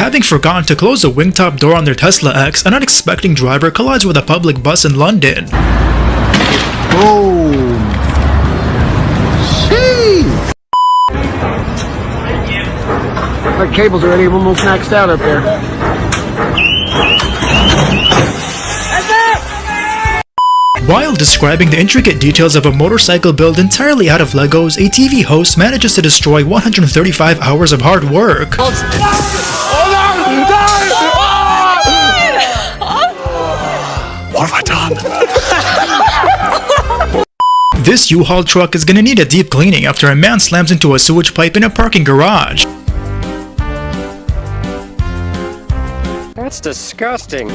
Having forgotten to close the wingtop door on their Tesla X, an unexpected driver collides with a public bus in London. Boom. Sheesh. My cables are already almost maxed out up there. While describing the intricate details of a motorcycle built entirely out of Legos, a TV host manages to destroy 135 hours of hard work. What have I done? This U-Haul truck is gonna need a deep cleaning after a man slams into a sewage pipe in a parking garage. That's disgusting.